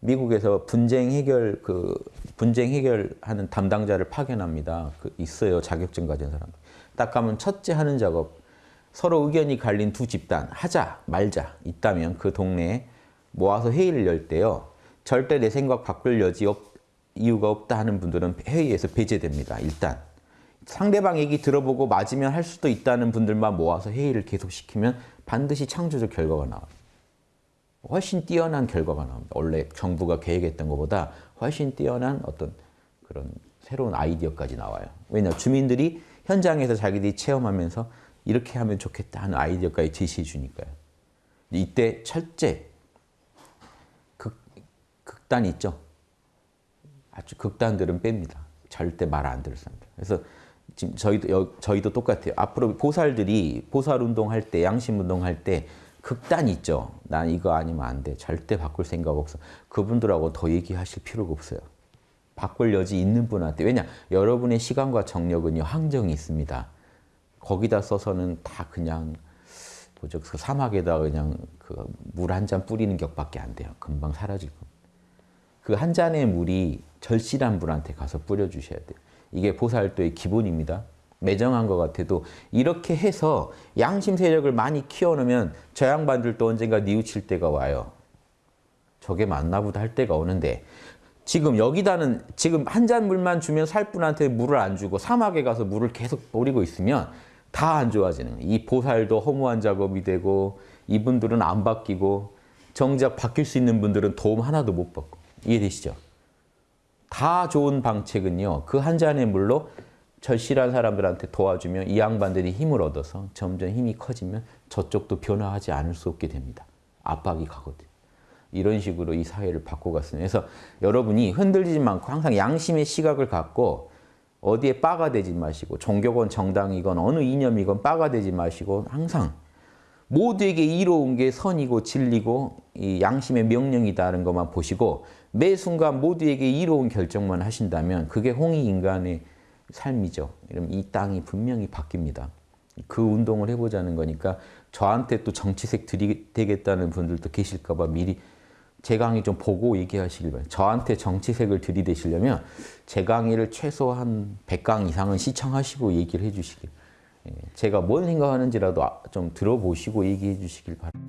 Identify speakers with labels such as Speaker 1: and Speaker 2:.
Speaker 1: 미국에서 분쟁 해결 그 분쟁 해결하는 담당자를 파견합니다. 그 있어요 자격증 가진 사람. 딱 가면 첫째 하는 작업 서로 의견이 갈린 두 집단 하자 말자 있다면 그 동네에 모아서 회의를 열 때요. 절대 내 생각 바꿀 여지 없, 이유가 없다 하는 분들은 회의에서 배제됩니다. 일단 상대방 얘기 들어보고 맞으면 할 수도 있다는 분들만 모아서 회의를 계속 시키면 반드시 창조적 결과가 나와요. 훨씬 뛰어난 결과가 나옵니다. 원래 정부가 계획했던 것보다 훨씬 뛰어난 어떤 그런 새로운 아이디어까지 나와요. 왜냐 주민들이 현장에서 자기들이 체험하면서 이렇게 하면 좋겠다 하는 아이디어까지 제시해 주니까요. 이때 철제 극, 극단 있죠. 아주 극단들은 뺍니다. 절대 말안 사람들. 그래서 지금 저희도 여, 저희도 똑같아요. 앞으로 보살들이 보살 운동 할 때 양심 운동 할 때 극단 있죠. 난 이거 아니면 안 돼. 절대 바꿀 생각 없어. 그분들하고 더 얘기하실 필요가 없어요. 바꿀 여지 있는 분한테. 왜냐? 여러분의 시간과 정력은요. 항정이 있습니다. 거기다 써서는 다 그냥 뭐죠? 그 사막에다 그냥 그 물 한 잔 뿌리는 격밖에 안 돼요. 금방 사라지고. 그한 잔의 물이 절실한 분한테 가서 뿌려주셔야 돼요. 이게 보살도의 기본입니다. 매정한 것 같아도 이렇게 해서 양심 세력을 많이 키워놓으면 저 양반들도 언젠가 뉘우칠 때가 와요. 저게 맞나 보다 할 때가 오는데 지금 여기다는 지금 한 잔 물만 주면 살 분한테 물을 안 주고 사막에 가서 물을 계속 뿌리고 있으면 다 안 좋아지는. 이 보살도 허무한 작업이 되고 이분들은 안 바뀌고 정작 바뀔 수 있는 분들은 도움 하나도 못 받고 이해되시죠? 다 좋은 방책은요. 그 한 잔의 물로 절실한 사람들한테 도와주면 이 양반들이 힘을 얻어서 점점 힘이 커지면 저쪽도 변화하지 않을 수 없게 됩니다. 압박이 가거든. 이런 식으로 이 사회를 바꿔갔습니다. 그래서 여러분이 흔들리지 않고 항상 양심의 시각을 갖고 어디에 빠가 되지 마시고 종교건 정당이건 어느 이념이건 빠가 되지 마시고 항상 모두에게 이로운 게 선이고 진리고 이 양심의 명령이다는 것만 보시고 매 순간 모두에게 이로운 결정만 하신다면 그게 홍익인간의 삶이죠. 이러면 이 땅이 분명히 바뀝니다. 그 운동을 해보자는 거니까 저한테 또 정치색 들이대겠다는 분들도 계실까 봐 미리 제 강의 좀 보고 얘기하시길 바랍니다. 저한테 정치색을 들이대시려면 제 강의를 최소 한 100강 이상은 시청하시고 얘기를 해주시길 제가 뭔 생각하는지라도 좀 들어보시고 얘기해 주시길 바랍니다.